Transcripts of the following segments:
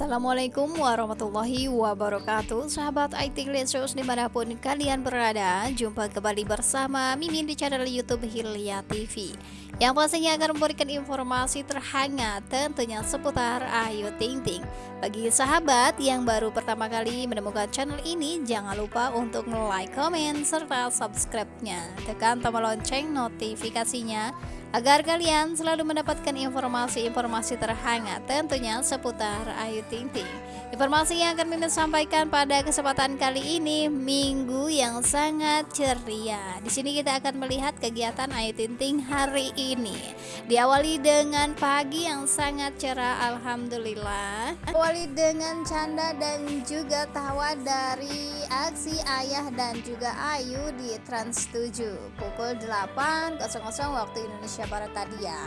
Assalamualaikum warahmatullahi wabarakatuh. Sahabat IT Glitchers di mana pun kalian berada Jumpa kembali bersama Mimin di channel Youtube Hilya TV Yang pastinya akan memberikan informasi terhangat Tentunya seputar Ayu Ting Ting. Bagi sahabat yang baru pertama kali menemukan channel ini Jangan lupa untuk like, komen, serta subscribe-nya. Tekan tombol lonceng notifikasinya agar kalian selalu mendapatkan informasi-informasi terhangat tentunya seputar Ayu Ting Ting. Informasi yang akan Mimin sampaikan pada kesempatan kali ini minggu yang sangat ceria. Di sini kita akan melihat kegiatan Ayu Ting Ting hari ini. Diawali dengan pagi yang sangat cerah alhamdulillah. Diawali dengan canda dan juga tawa dari aksi Ayah dan juga Ayu di Trans 7 pukul 8.00 waktu Indonesia Indonesia Barat tadi ya.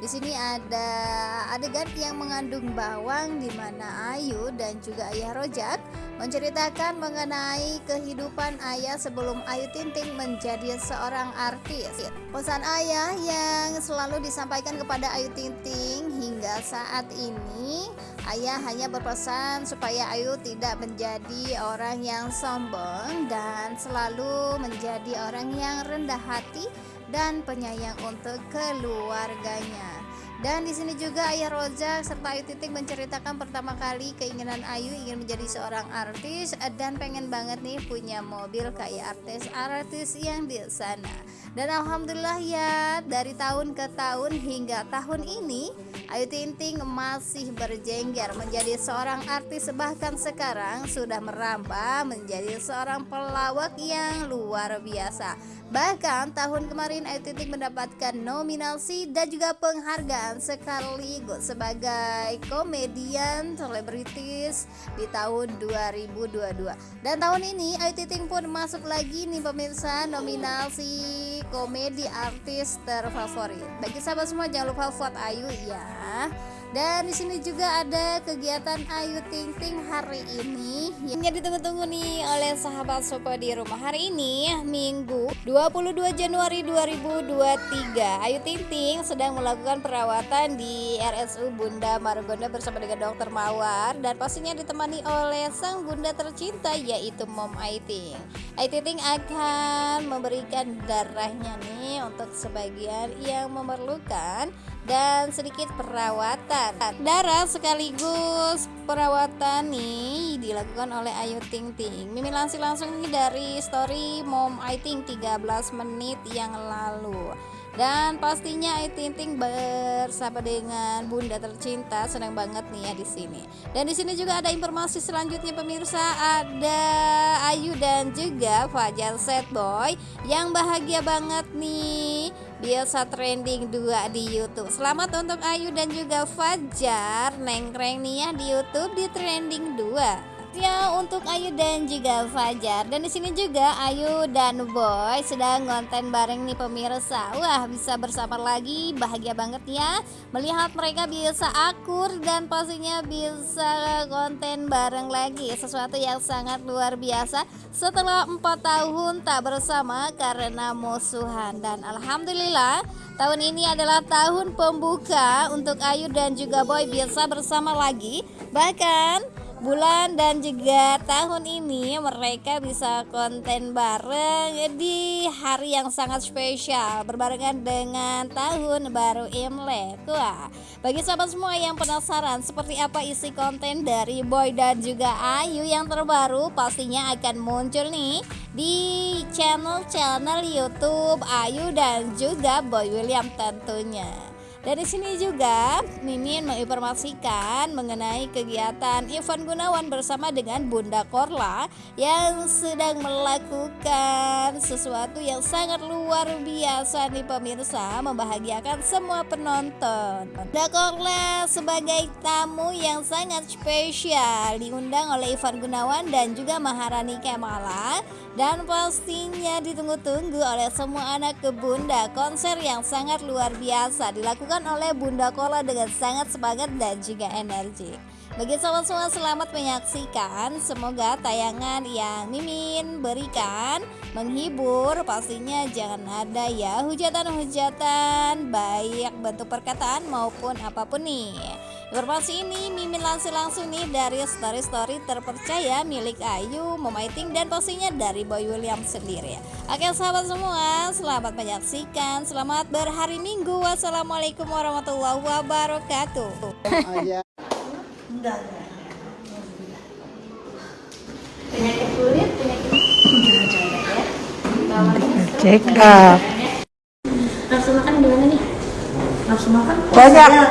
Di sini ada adegan yang mengandung bawang di mana Ayu dan juga Ayah Rojak menceritakan mengenai kehidupan Ayah sebelum Ayu Tinting menjadi seorang artis. Pesan Ayah yang selalu disampaikan kepada Ayu Tinting hingga saat ini Ayah hanya berpesan supaya Ayu tidak menjadi orang yang sombong dan selalu menjadi orang yang rendah hati dan penyayang untuk keluarganya. Dan di sini juga Ayah Roja serta Ayu Titik menceritakan pertama kali keinginan Ayu ingin menjadi seorang artis dan pengen banget nih punya mobil kayak artis-artis yang di sana. Dan alhamdulillah ya dari tahun ke tahun hingga tahun ini Ayu Ting Ting masih berjengger menjadi seorang artis bahkan sekarang sudah merambah menjadi seorang pelawak yang luar biasa. Bahkan tahun kemarin Ayu Ting Ting mendapatkan nominasi dan juga penghargaan sekaligus sebagai komedian selebritis di tahun 2022. Dan tahun ini Ayu Ting Ting pun masuk lagi nih pemirsa nominasi komedi artis terfavorit. Bagi sahabat semua jangan lupa vote Ayu ya. Dan di sini juga ada kegiatan Ayu Ting Ting hari ini yang ditunggu-tunggu nih oleh sahabat Sopo di rumah hari ini Minggu 22 Januari 2023. Ayu Ting Ting sedang melakukan perawatan di RSU Bunda Margonda bersama dengan Dokter Mawar dan pastinya ditemani oleh sang bunda tercinta yaitu Mom Ayu Ting. Ayu Ting Ting akan memberikan darahnya nih untuk sebagian yang memerlukan dan sedikit perawatan. Darah sekaligus perawatan nih dilakukan oleh Ayu Ting Ting. Mimin langsung langsung nih dari story Mom I Think 13 menit yang lalu dan pastinya Ayu Ting Ting bersama dengan Bunda tercinta senang banget nih ya di sini. Dan di sini juga ada informasi selanjutnya pemirsa ada Ayu dan juga Fajar Set Boy yang bahagia banget nih biasa trending dua di YouTube. Selamat untuk Ayu dan juga Fajar nengkreng nih ya di YouTube di trending 2 ya untuk Ayu dan juga Fajar. Dan di sini juga Ayu dan Boy sedang konten bareng nih pemirsa. Wah bisa bersama lagi. Bahagia banget ya. Melihat mereka bisa akur dan pastinya bisa konten bareng lagi. Sesuatu yang sangat luar biasa. Setelah empat tahun tak bersama karena musuhan. Dan Alhamdulillah tahun ini adalah tahun pembuka untuk Ayu dan juga Boy bisa bersama lagi. Bahkan bulan dan juga tahun ini mereka bisa konten bareng di hari yang sangat spesial berbarengan dengan tahun baru Imlek. Wah, bagi sahabat semua yang penasaran seperti apa isi konten dari Boy dan juga Ayu yang terbaru pastinya akan muncul nih di channel-channel YouTube Ayu dan juga Boy William tentunya. Dari sini juga Mimin menginformasikan mengenai kegiatan Ivan Gunawan bersama dengan Bunda Korla yang sedang melakukan sesuatu yang sangat luar biasa nih pemirsa membahagiakan semua penonton. Bunda Korla sebagai tamu yang sangat spesial diundang oleh Ivan Gunawan dan juga Maharani Kemala dan pastinya ditunggu-tunggu oleh semua anak ke Bunda konser yang sangat luar biasa dilakukan oleh Bunda Kola dengan sangat semangat dan juga energi. Bagi sahabat semua selamat menyaksikan Semoga tayangan yang Mimin berikan Menghibur. Pastinya jangan ada ya Hujatan-hujatan Baik bentuk perkataan maupun apa pun nih Informasi ini Mimin langsung-langsung nih dari story-story terpercaya milik Ayu, Memaiting dan pastinya dari Boy William sendiri. Oke sahabat semua, selamat menyaksikan, selamat berhari Minggu. Wassalamualaikum warahmatullahi wabarakatuh. penyakit kulit, penyakit ya. Check up. Nafsu makan gimana nih? Nafsu makan? Banyak.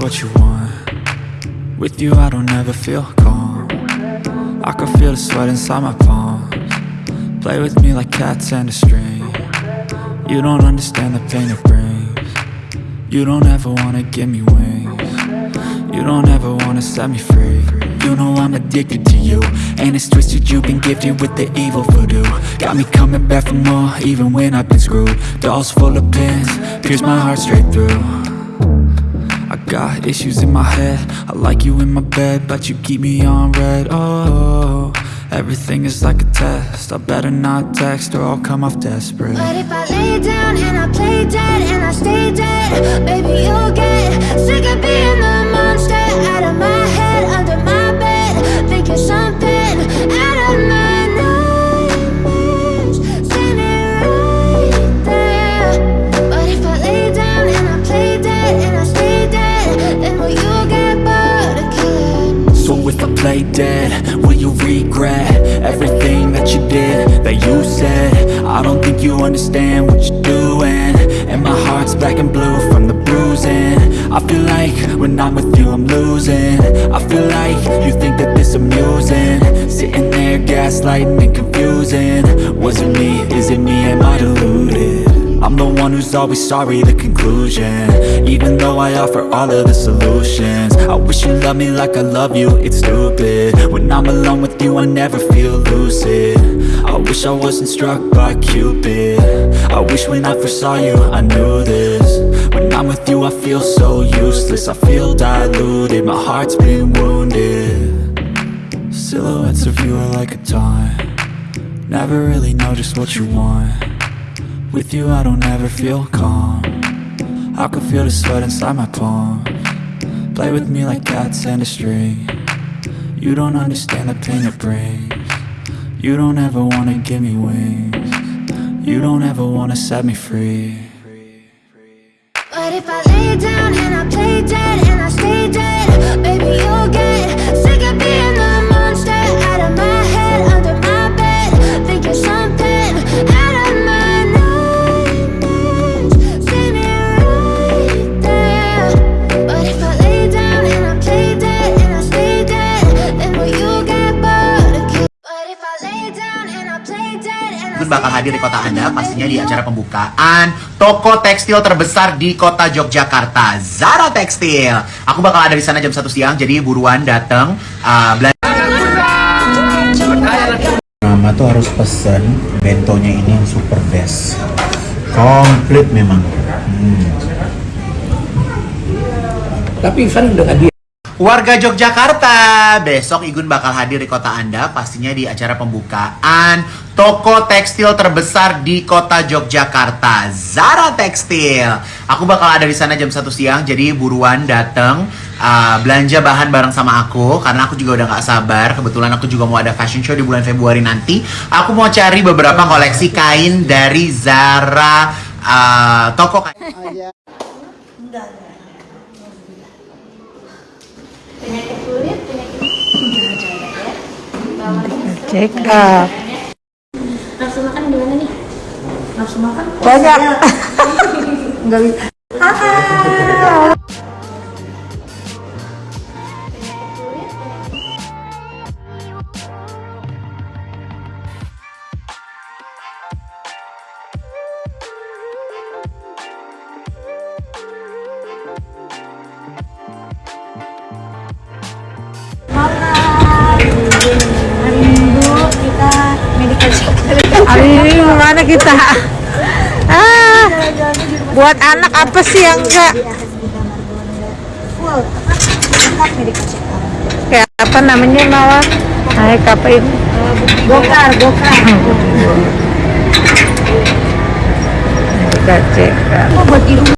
what you want. With you I don't ever feel calm. I can feel the sweat inside my palms. Play with me like cats and a string. You don't understand the pain it brings. You don't ever wanna give me wings. You don't ever wanna set me free. You know I'm addicted to you. And it's twisted you've been gifted with the evil voodoo. Got me coming back for more even when I've been screwed. Dolls full of pins, pierce my heart straight through got issues in my head. I like you in my bed But you keep me on red. Oh, everything is like a test. I better not text or I'll come off desperate. But if I lay down and I play dead and I stay dead, baby, you'll get sick of being the monster. Out of my you said? I don't think you understand what you're doing. And my heart's black and blue from the bruising. I feel like when I'm with you I'm losing. I feel like you think that this amusing. Sitting there gaslighting and confusing. Was it me? Is it me? Am I deluded? I'm the one who's always sorry, the conclusion. Even though I offer all of the solutions. I wish you loved me like I love you, it's stupid. When I'm alone with you, I never feel lucid I wish I wasn't struck by Cupid. I wish when I first saw you, I knew this. When I'm with you, I feel so useless. I feel diluted, my heart's been wounded. Silhouettes of you are like a taunt. Never really know just what you want. With you I don't ever feel calm. I can feel the sweat inside my palm. Play with me like cats and a string. You don't understand the pain it brings You don't ever wanna give me wings. You don't ever wanna set me free. But if I lay down and I play dead bakal hadir di kota Anda pastinya di acara pembukaan toko tekstil terbesar di kota Yogyakarta, Zara Tekstil. Aku bakal ada di sana jam 1 siang, jadi buruan dateng uh, belanja. Mama tuh harus pesen bentonya ini yang super best komplit memang Hmm. Tapi Ivan udah hadir. Warga Yogyakarta, besok Igun bakal hadir di kota Anda pastinya di acara pembukaan toko tekstil terbesar di kota Yogyakarta, Zara Tekstil. Aku bakal ada di sana jam 1 siang, jadi buruan dateng uh, belanja bahan bareng sama aku karena aku juga udah nggak sabar. Kebetulan aku juga mau ada fashion show di bulan Februari nanti. Aku mau cari beberapa koleksi kain dari Zara uh, toko kain. Penyakit kulit, penyakit ya. Check up. Nafsu makan gimana nih? Nafsu makan? Banyak. Enggak bisa. Abi, mana kita? Ah, buat anak apa sih yang enggak? Kayak apa namanya Mawar? Naik apa ini? Gokar, gokar. Kita cek.